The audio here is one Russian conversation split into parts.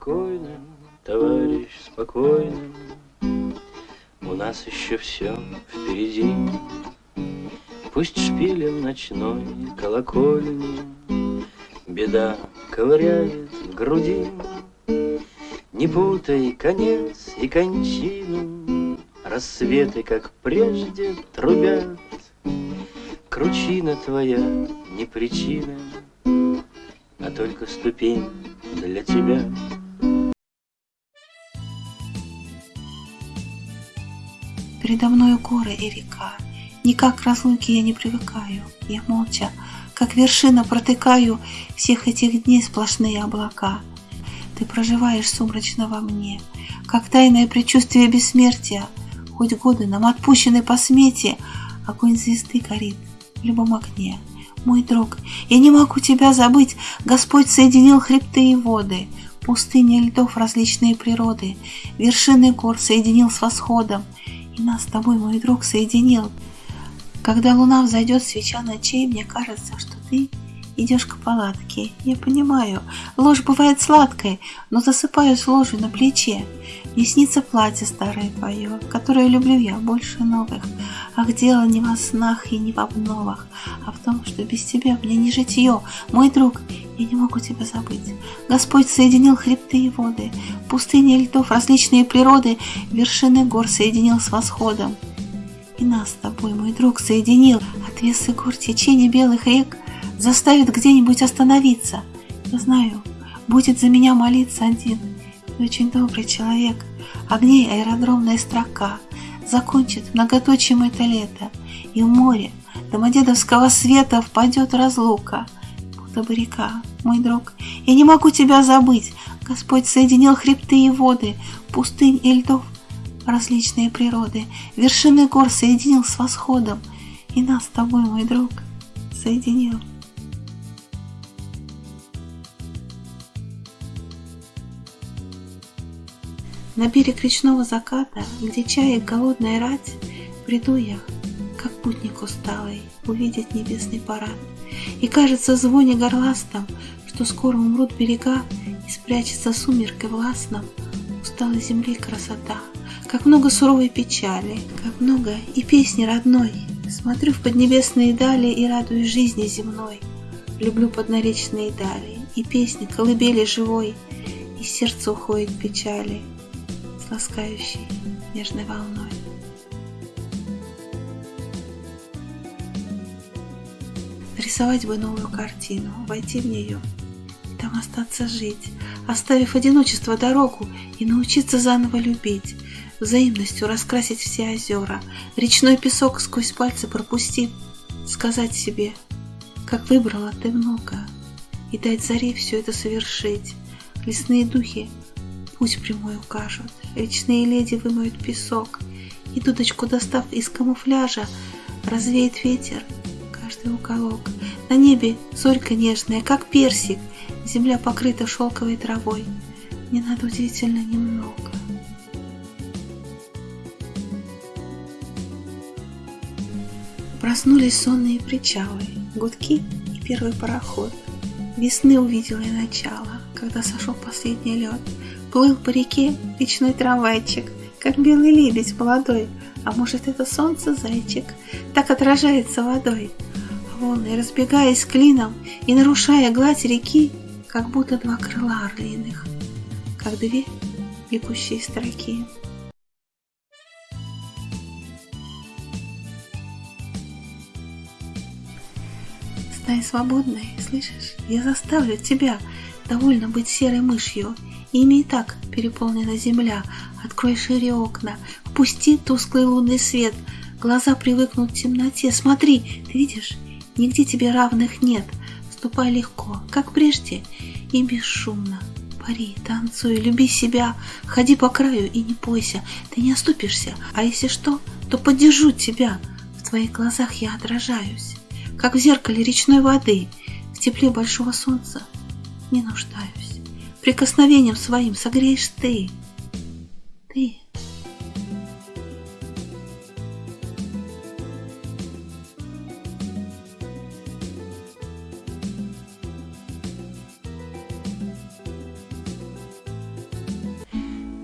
спокойно, товарищ, спокойно, У нас еще все впереди. Пусть шпилем ночной колокольни Беда ковыряет в груди. Не путай конец и кончину, Рассветы, как прежде, трубят. Кручина твоя не причина, А только ступень для тебя. Передо мною горы и река, Никак к разлуке я не привыкаю. Я молча, как вершина, протыкаю Всех этих дней сплошные облака. Ты проживаешь сумрачно во мне, Как тайное предчувствие бессмертия. Хоть годы нам отпущены по смете, Огонь звезды горит в любом окне. Мой друг, я не могу тебя забыть, Господь соединил хребты и воды, Пустыни льдов различные природы, Вершины гор соединил с восходом, нас с тобой, мой друг, соединил. Когда луна взойдет, свеча ночей, Мне кажется, что ты идешь к палатке. Я понимаю, ложь бывает сладкой, но засыпаюсь ложью на плече. Мне снится платье старое твое, которое люблю я больше новых. Ах, дело не во снах и не в обновах, а в том, что без тебя мне не житье. Мой друг, я не могу тебя забыть. Господь соединил хребты и воды, пустыни льдов, различные природы, вершины гор соединил с восходом. И нас с тобой, мой друг, соединил отвесы гор, течение белых рек — заставит где-нибудь остановиться. Я знаю, будет за меня молиться один и очень добрый человек. Огней аэродромная строка закончит многоточием это лето, и в море домодедовского света впадет разлука. Будто бы река, мой друг, я не могу тебя забыть. Господь соединил хребты и воды, пустынь и льдов, различные природы, вершины гор соединил с восходом, и нас с тобой, мой друг, соединил. На берег речного заката, где чаек голодная рать, Приду я, как путник усталый, увидеть небесный парад. И кажется звоне горластом, что скоро умрут берега, И спрячется сумеркой властном усталой земли красота. Как много суровой печали, как много и песни родной. Смотрю в поднебесные дали и радуюсь жизни земной. Люблю поднаречные дали и песни колыбели живой, И сердце уходит печали, ласкающей нежной волной. Рисовать бы новую картину, войти в нее, там остаться жить, оставив одиночество дорогу и научиться заново любить, взаимностью раскрасить все озера, речной песок сквозь пальцы пропустив, сказать себе, как выбрала ты много, и дать заре все это совершить. Лесные духи путь прямой укажут, речные леди вымоют песок, и дудочку достав из камуфляжа, развеет ветер каждый уголок. На небе зорька нежная, как персик, земля покрыта шелковой травой. Не надо удивительно немного. Проснулись сонные причалы, гудки и первый пароход. Весны увидела я начало, когда сошел последний лед. Плыл по реке речной трамвайчик, как белый лебедь молодой, а может это солнце зайчик, так отражается водой. Волны, разбегаясь клином и нарушая гладь реки, как будто два крыла орлиных, как две бегущие строки. Стань свободной, слышишь? Я заставлю тебя довольно быть серой мышью, Ими и так переполнена земля. Открой шире окна, впусти тусклый лунный свет. Глаза привыкнут к темноте. Смотри, ты видишь, нигде тебе равных нет. Ступай легко, как прежде, и бесшумно. Пари, танцуй, люби себя, ходи по краю и не бойся, ты не оступишься, а если что, то поддержу тебя. В твоих глазах я отражаюсь, как в зеркале речной воды, в тепле большого солнца не нуждаюсь прикосновением своим согреешь ты. Ты.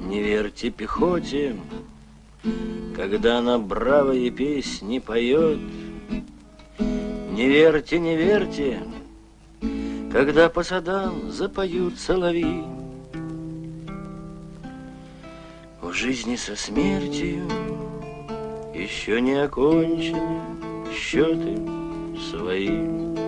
Не верьте пехоте, когда она бравые песни поет. Не верьте, не верьте, когда по садам запоют соловьи. В жизни со смертью еще не окончены счеты свои.